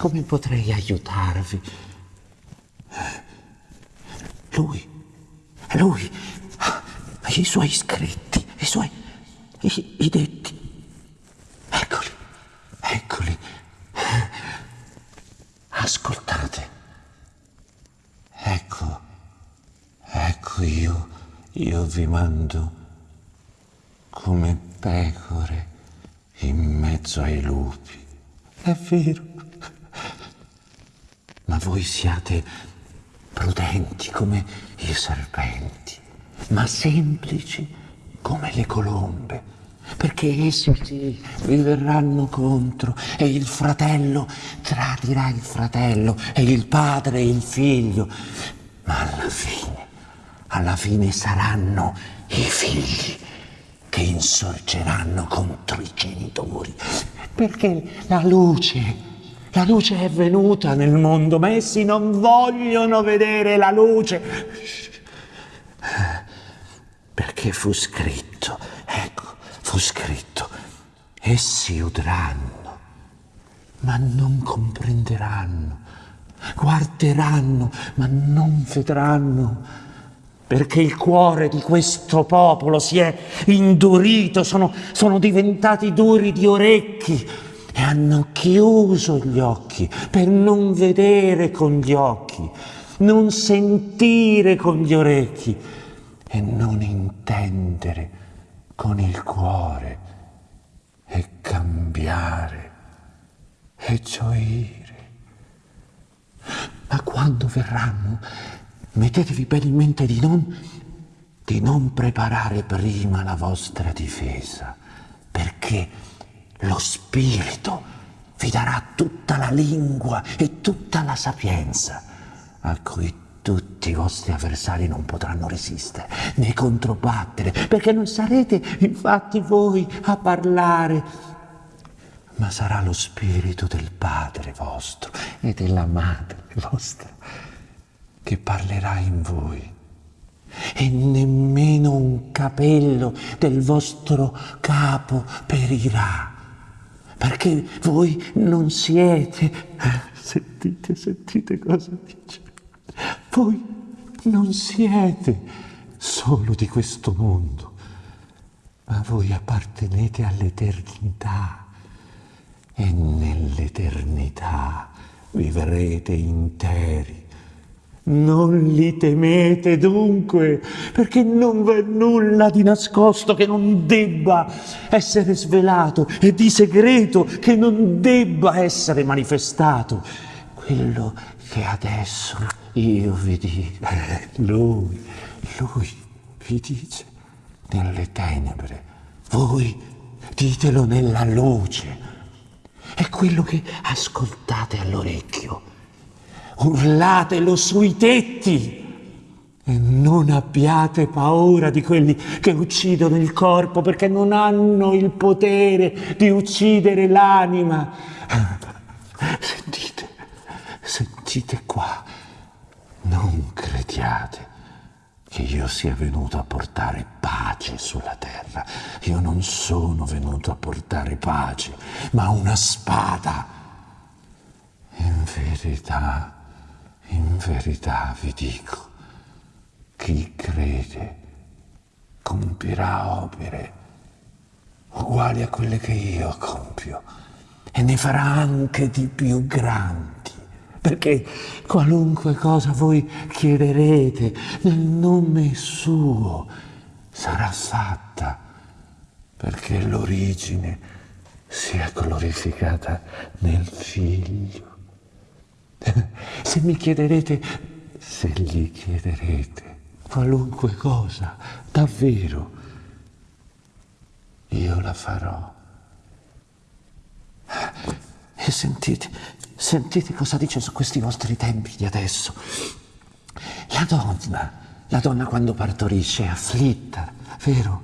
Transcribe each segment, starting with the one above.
come potrei aiutarvi? Lui, lui, i suoi iscritti, i suoi, i, i detti. Eccoli, eccoli. Ascoltate. Ecco, ecco io, io vi mando come pecore in mezzo ai lupi. È vero. Voi siate prudenti come i serpenti, ma semplici come le colombe, perché essi sì, vi verranno contro e il fratello tradirà il fratello e il padre il figlio, ma alla fine, alla fine saranno i figli che insorgeranno contro i genitori, perché la luce la luce è venuta nel mondo, ma essi non vogliono vedere la luce. Perché fu scritto, ecco, fu scritto, essi udranno, ma non comprenderanno, guarderanno, ma non vedranno, perché il cuore di questo popolo si è indurito, sono, sono diventati duri di orecchi e hanno chiuso gli occhi per non vedere con gli occhi, non sentire con gli orecchi e non intendere con il cuore e cambiare e gioire. Ma quando verranno, mettetevi bene in mente di non, di non preparare prima la vostra difesa, perché lo Spirito vi darà tutta la lingua e tutta la sapienza a cui tutti i vostri avversari non potranno resistere né controbattere, perché non sarete infatti voi a parlare, ma sarà lo Spirito del Padre vostro e della Madre vostra che parlerà in voi. E nemmeno un capello del vostro capo perirà perché voi non siete, sentite, sentite cosa dice, voi non siete solo di questo mondo, ma voi appartenete all'eternità e nell'eternità vivrete interi non li temete dunque, perché non v'è nulla di nascosto che non debba essere svelato e di segreto che non debba essere manifestato. Quello che adesso io vi dico, lui, lui vi dice nelle tenebre, voi ditelo nella luce. È quello che ascoltate all'orecchio urlatelo sui tetti e non abbiate paura di quelli che uccidono il corpo perché non hanno il potere di uccidere l'anima. Sentite, sentite qua, non crediate che io sia venuto a portare pace sulla terra. Io non sono venuto a portare pace, ma una spada. In verità, in verità vi dico, chi crede compirà opere uguali a quelle che io compio e ne farà anche di più grandi, perché qualunque cosa voi chiederete nel nome suo sarà fatta, perché l'origine sia glorificata nel Figlio. Se mi chiederete, se gli chiederete qualunque cosa, davvero, io la farò. E sentite, sentite cosa dice su questi vostri tempi di adesso. La donna, la donna quando partorisce è afflitta, vero?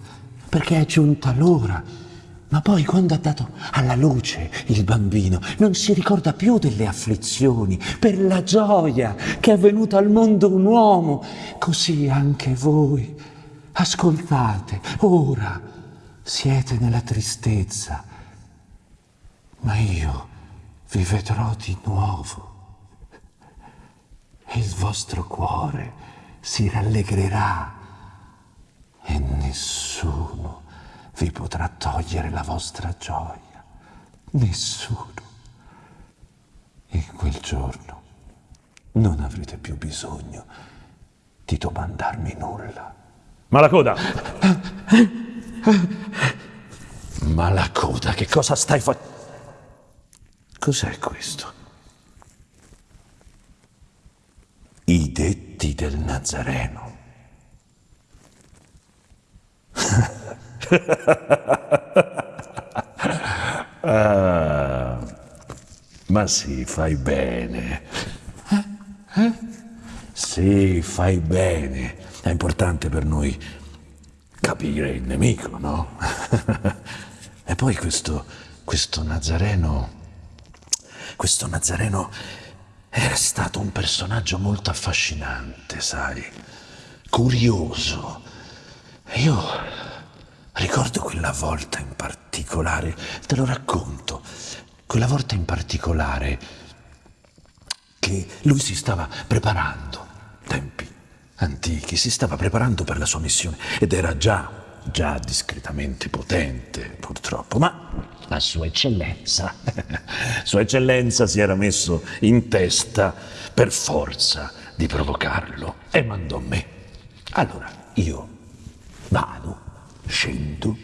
Perché è giunta l'ora ma poi quando ha dato alla luce il bambino non si ricorda più delle afflizioni per la gioia che è venuto al mondo un uomo. Così anche voi. Ascoltate, ora siete nella tristezza, ma io vi vedrò di nuovo e il vostro cuore si rallegrerà e nessuno vi potrà togliere la vostra gioia. Nessuno. In quel giorno non avrete più bisogno di domandarmi nulla. Ma la coda! Ma la coda, che cosa stai facendo? Cos'è questo? I detti del Nazareno. ah, ma sì, fai bene. Sì, fai bene. È importante per noi capire il nemico, no? e poi questo, questo Nazareno, questo Nazareno era stato un personaggio molto affascinante, sai, curioso. Io ricordo quella volta in particolare, te lo racconto, quella volta in particolare che lui si stava preparando, tempi antichi, si stava preparando per la sua missione ed era già, già discretamente potente, purtroppo, ma la sua eccellenza, sua eccellenza si era messo in testa per forza di provocarlo e mandò me. Allora io vado, scendo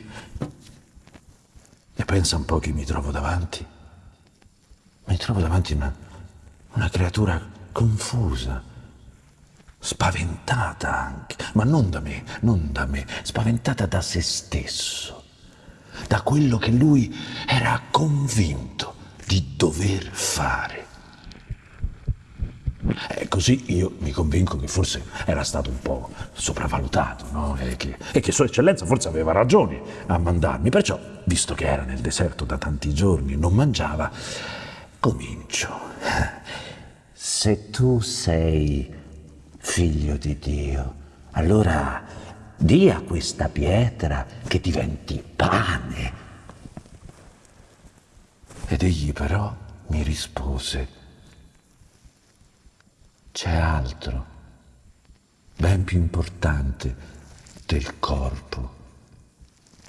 e pensa un po' chi mi trovo davanti. Mi trovo davanti una, una creatura confusa, spaventata anche, ma non da me, non da me, spaventata da se stesso, da quello che lui era convinto di dover fare. E così io mi convinco che forse era stato un po' sopravvalutato, no? E che, e che Sua Eccellenza forse aveva ragioni a mandarmi. Perciò, visto che era nel deserto da tanti giorni e non mangiava, comincio. Se tu sei figlio di Dio, allora di a questa pietra che diventi pane. Ed egli però mi rispose, c'è altro, ben più importante del corpo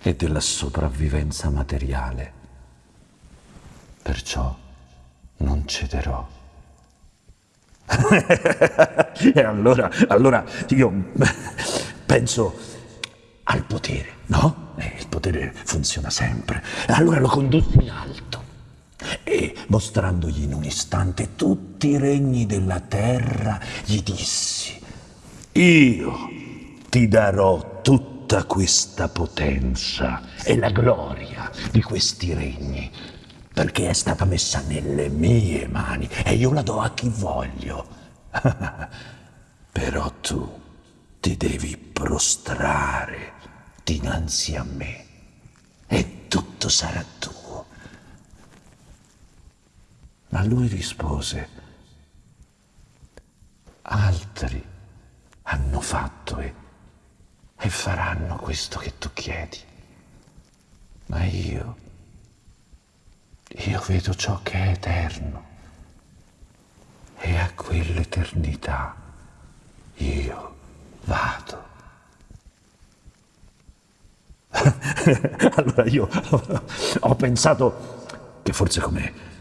e della sopravvivenza materiale. Perciò non cederò. e allora, allora io penso al potere, no? Eh, il potere funziona sempre. Allora lo condussi in alto mostrandogli in un istante tutti i regni della terra, gli dissi, io ti darò tutta questa potenza e la gloria di questi regni perché è stata messa nelle mie mani e io la do a chi voglio. Però tu ti devi prostrare dinanzi a me e tutto sarà Ma lui rispose, altri hanno fatto e, e faranno questo che tu chiedi, ma io io vedo ciò che è eterno e a quell'eternità io vado. allora io ho pensato che forse come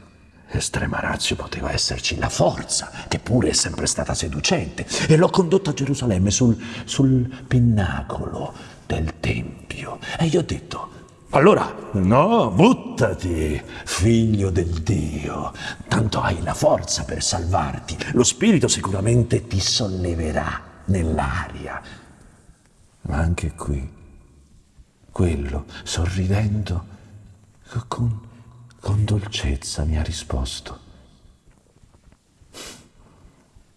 estrema razio poteva esserci la forza, che pure è sempre stata seducente, e l'ho condotto a Gerusalemme sul, sul pinnacolo del Tempio. E gli ho detto, allora, no, buttati, figlio del Dio, tanto hai la forza per salvarti. Lo Spirito sicuramente ti solleverà nell'aria. Ma anche qui, quello, sorridendo, con, con dolcezza mi ha risposto.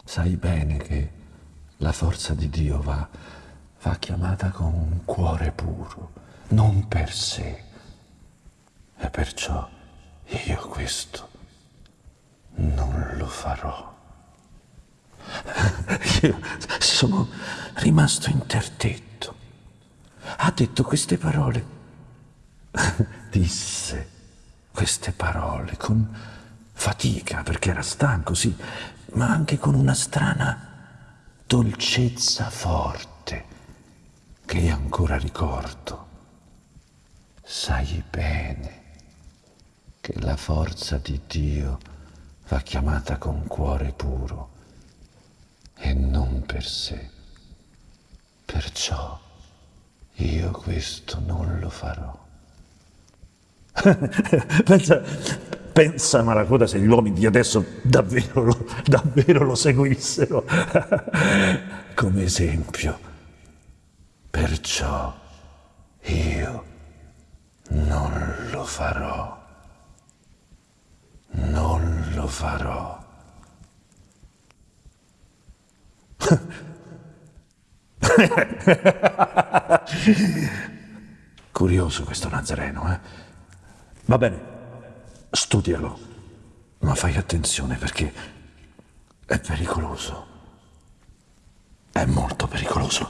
Sai bene che la forza di Dio va, va chiamata con un cuore puro non per sé. E perciò io questo non lo farò. Io sono rimasto interdetto. Ha detto queste parole. Disse queste parole con, fatica perché era stanco, sì, ma anche con una strana dolcezza forte che ancora ricordo. Sai bene che la forza di Dio va chiamata con cuore puro e non per sé. Perciò io questo non lo farò. Pensa, pensa Maracoda se gli uomini di adesso davvero lo, davvero lo seguissero come esempio. Perciò io non lo farò. Non lo farò. Curioso questo Nazareno, eh? Va bene, studialo, ma fai attenzione perché è pericoloso. È molto pericoloso.